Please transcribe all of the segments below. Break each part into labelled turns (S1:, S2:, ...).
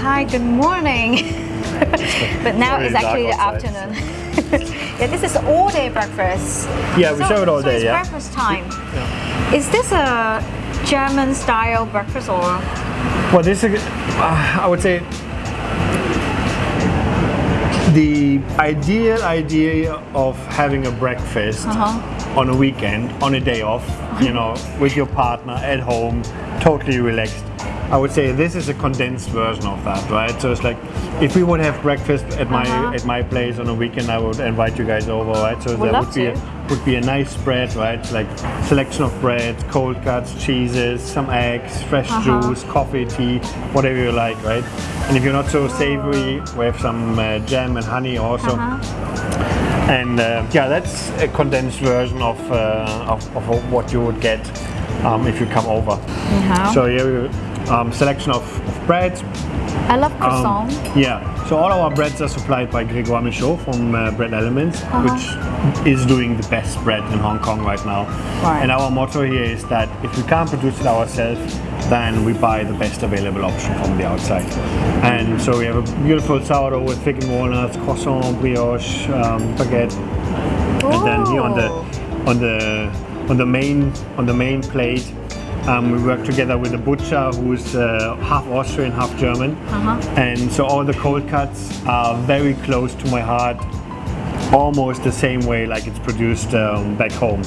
S1: hi, good morning. but now it's actually the afternoon. yeah, this is all day breakfast.
S2: Yeah, we
S1: so,
S2: serve it all
S1: so
S2: day,
S1: it's
S2: yeah.
S1: breakfast time. Is this a German style breakfast or?
S2: Well, this is, uh, I would say, the ideal idea of having a breakfast
S1: Uh-huh.
S2: on a weekend, on a day off, you know, with your partner at home, totally relaxed. I would say this is a condensed version of that, right? So it's like if we would have breakfast at my
S1: Uh-huh.
S2: at my place on a weekend, I would invite you guys over, right? So
S1: Would
S2: there would be
S1: to.
S2: a, would be a nice spread, right? Like selection of bread, cold cuts, cheeses, some eggs, fresh
S1: Uh-huh.
S2: juice, coffee, tea, whatever you like, right? And if you're not so savory, we have some uh, jam and honey also.
S1: Uh-huh.
S2: And uh, yeah, that's a condensed version of, uh, of, of what you would get um, if you come over.
S1: Uh-huh.
S2: So here, um, selection of, of breads.
S1: I love
S2: Um,
S1: croissant.
S2: yeah, so all our breads are supplied by Grégoire Michaud from uh, Bread Elements,
S1: Uh-huh.
S2: which is doing the best bread in Hong Kong right now.
S1: Right.
S2: And our motto here is that if we can't produce it ourselves, then we buy the best available option from the outside. And so we have a beautiful sourdough with fig and walnuts, croissant, brioche, um, baguette, and then here on the on the on the main on the main plate um, we work together with a butcher who's uh, half Austrian, half German,
S1: Uh-huh.
S2: and so all the cold cuts are very close to my heart. Almost the same way like it's produced um, back home.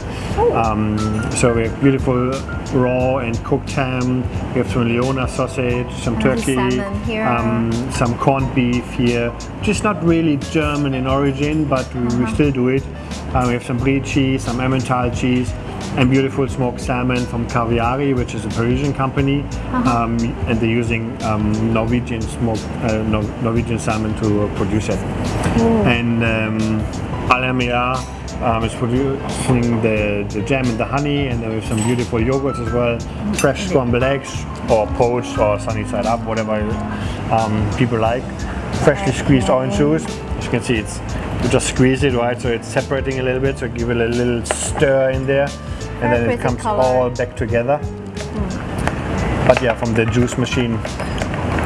S2: Um, so we have beautiful raw and cooked ham. We have some Lyoner sausage, some
S1: And
S2: turkey, um, some corned beef here. Just not really German in origin, but we, we
S1: Uh-huh.
S2: still do it. Uh, we have some brie cheese, some Emmental cheese, and beautiful smoked salmon from Kaviari, which is a Parisian company,
S1: Uh-huh.
S2: um, and they're using um, Norwegian smoked uh, Nor- Norwegian salmon to uh, produce it. And um, Alamea um, is producing the, the jam and the honey, and there are some beautiful yogurts as well, fresh scrambled eggs, or poached, or sunny side up, whatever um, people like. Freshly squeezed orange juice. As you can see, it's you just squeeze it right, so it's separating a little bit. So give it a little stir in there, and then it comes
S1: color.
S2: all back together. But yeah, from the juice machine,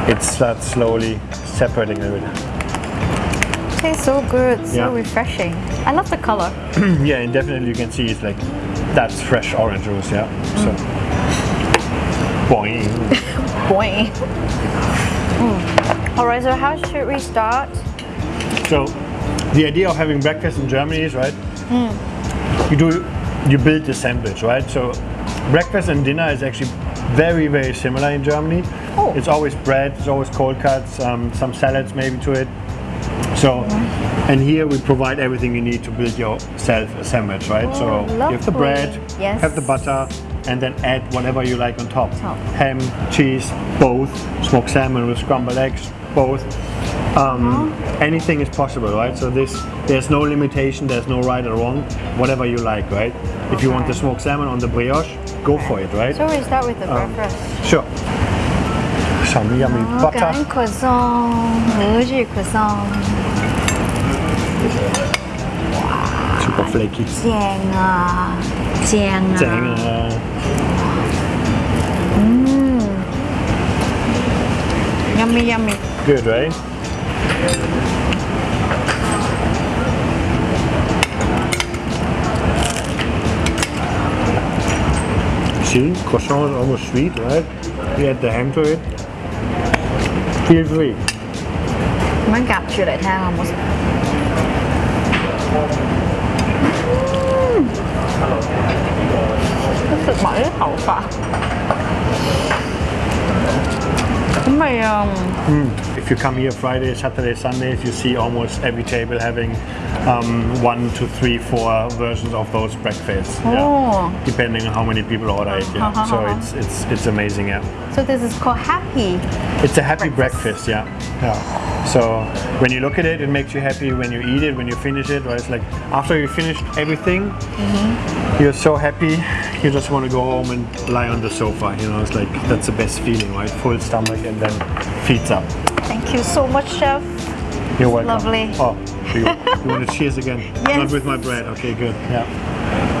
S2: it starts slowly separating a little bit.
S1: Tastes so good, so
S2: Yeah.
S1: refreshing. I love the color.
S2: yeah, and definitely you can see it's like that's fresh orange juice. Yeah. So. Boing.
S1: Boing. Mm. All right, so how should we start?
S2: So, the idea of having breakfast in Germany is right. You do, you build the sandwich, right? So, breakfast and dinner is actually very, very similar in Germany.
S1: Oh.
S2: It's always bread, it's always cold cuts, um, some salads maybe to it. So, and here we provide everything you need to build yourself a sandwich, right? so
S1: Oh,
S2: you have the bread.
S1: Yes.
S2: have the butter, and then add whatever you like on top.
S1: Top.
S2: Ham, cheese, both. Smoked salmon with scrambled eggs, both. Um, Anything is possible, right? So this, there's no limitation, there's no right or wrong, whatever you like, right? If you want the
S1: Okay.
S2: smoked salmon on the brioche, go for it, right?
S1: So we start with the
S2: Um,
S1: breakfast.
S2: Sure. Some yummy
S1: Oh,
S2: butter.
S1: 感恩 croissant，俄语 croissant，
S2: super flaky.
S1: 正啊，正啊，
S2: 正啊。
S1: 嗯，yummy yummy。
S2: Good, right? See, croissant is almost sweet, right? You add the ham to it. Feel free.
S1: มันกลับชื่อไหนทางอ่ะมอส 啊
S2: ！If you come here Friday, Saturday, Sundays, you see almost every table having um, one to three, four versions of those breakfasts.
S1: Oh.
S2: Yeah. Depending on how many people order it. Yeah.
S1: Uh-huh,
S2: so
S1: uh-huh.
S2: it's it's it's amazing. Yeah.
S1: So this is called happy.
S2: It's a happy
S1: Breakfast.
S2: breakfast, yeah. Yeah. So when you look at it, it makes you happy. When you eat it, when you finish it, right? It's like after you finish everything, you're so happy. You just want to go home and lie on the sofa. You know, it's like that's the best feeling, right? Full stomach and then up.
S1: Thank you so much, chef.
S2: You're welcome.
S1: Lovely.
S2: Oh, you, you want to cheers again?
S1: Yes.
S2: Not with my bread. Okay, good. Yeah.